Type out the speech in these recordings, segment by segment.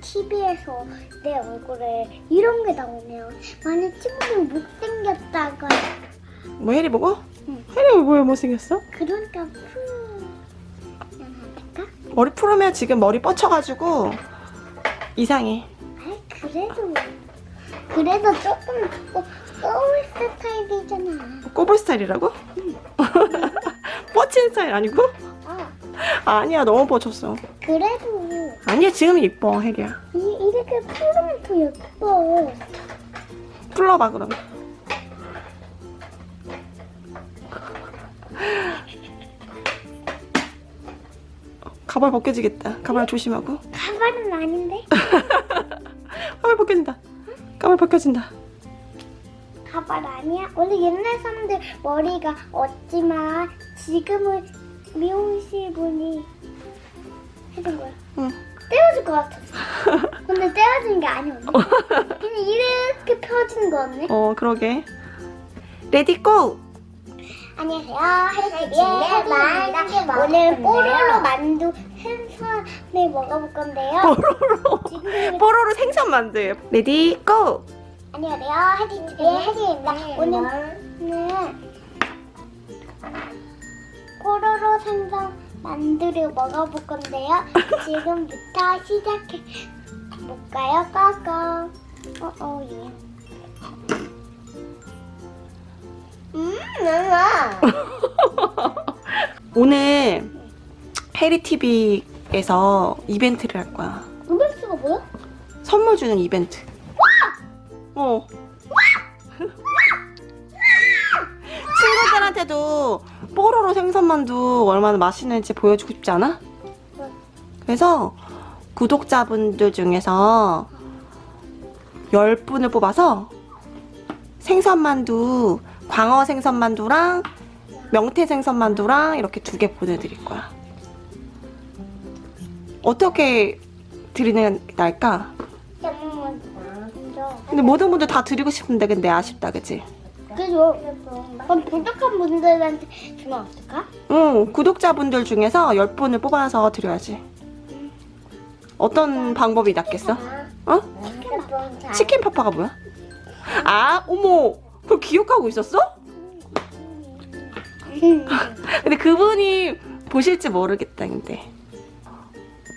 TV에서 내 얼굴에 이런 게 나오네요. 만약 친구들 못생겼다가 뭐 해리 보고? 응. 해리 얼굴 못생겼어? 그러니까 할까? 머리 풀으면 지금 머리 뻗쳐가지고 이상해. 아이 그래도 그래도 조금 어, 소울 스타일이잖아. 꼬불 스타일이라고? 뻗친 스타일 아니고? 아 아니야 너무 뻗쳤어. 그래도 아니야 지금 이뻐 해리야. 이, 이렇게 풀으면 더 예뻐. 풀러봐 그럼. 가발 벗겨지겠다. 가발 조심하고. 가발은 아닌데? 가발 벗겨진다. 가발 벗겨진다. 가발 아니야? 원래 옛날 사람들 머리가 없지만 지금은 미용실 분이 해준 거야. 응. 떼어줄 것 같았어. 근데 떼어준 게 아니었네. 그냥 이렇게 펴진 거네. 어 그러게. 레디 고! 안녕하세요. 하이티비의. 오늘 뽀로로 만두 생선을 먹어볼 건데요. 뽀로로. 뽀로로 생선 만두. 레디 고! 안녕하세요. 하이티비의 해리입니다. 오늘은 뽀로로 생선 만두를 먹어볼 건데요. 지금부터 시작해 볼까요? 꺼꺼. 어어 예. 음나 아. 오늘 페리티비에서 이벤트를 할 거야. 이벤트가 뭐야? 선물 주는 이벤트. 와! 어. 와! 친구들한테도 뽀로로 생선만두 얼마나 맛있는지 보여주고 싶지 않아? 네. 그래서 구독자분들 중에서 10분을 뽑아서 생선만두, 광어 생선만두랑 명태 생선만두랑 이렇게 두 개 보내드릴 거야. 어떻게 드리는 게 나을까? 근데 모든 분들 다 드리고 싶은데 근데 아쉽다 그치? 그죠? 그럼 부족한 분들한테 주면 어떨까? 응 구독자분들 중에서 10분을 뽑아서 드려야지 어떤 방법이 낫겠어? 어? 치킨 파파가 뭐야? 아 어머 그걸 기억하고 있었어? 근데 그분이 보실지 모르겠다 근데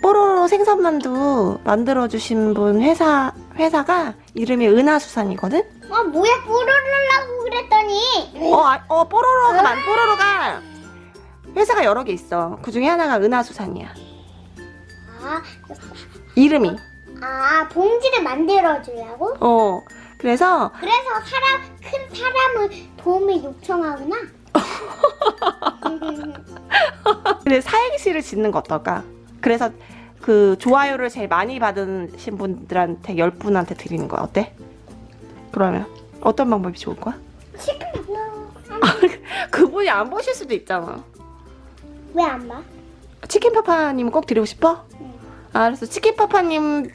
뽀로로 생선만두 만들어주신 분 회사, 회사가 이름이 은하수산이거든? 아 뭐야 뽀로로라고 그랬더니 어, 아, 어 뽀로로가 만 뽀로로가 회사가 여러 개 있어. 그 중에 하나가 은하수산이야. 아, 이름이. 아 봉지를 만들어 주려고? 어. 그래서 그래서 사람 큰 사람을 도움을 요청하구나. 근데 사행시를 짓는 거 어떨까? 그래서 그 좋아요를 제일 많이 받으신 분들한테 10분한테 드리는 거야. 어때? 그러면 어떤 방법이 좋을 거야? 치킨 그분이 안 보실 수도 있잖아. 왜 안 봐? 치킨 파파님 꼭 드리고 싶어? 응. 알았어. 치킨 파파님은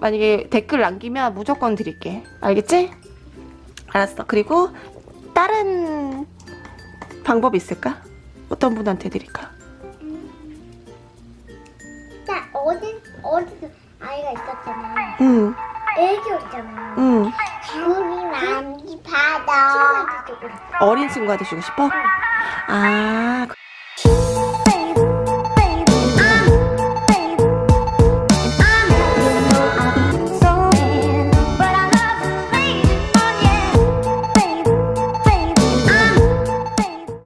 만약에 댓글 남기면 무조건 드릴게. 알겠지? 알았어. 그리고 다른 방법 있을까? 어떤 분한테 드릴까? 나 어디 어디서 아이가 있었잖아. 응, 애기였잖아. 응. 우리 많이 받아. 어린 친구한테 주고 싶어? 아, 그-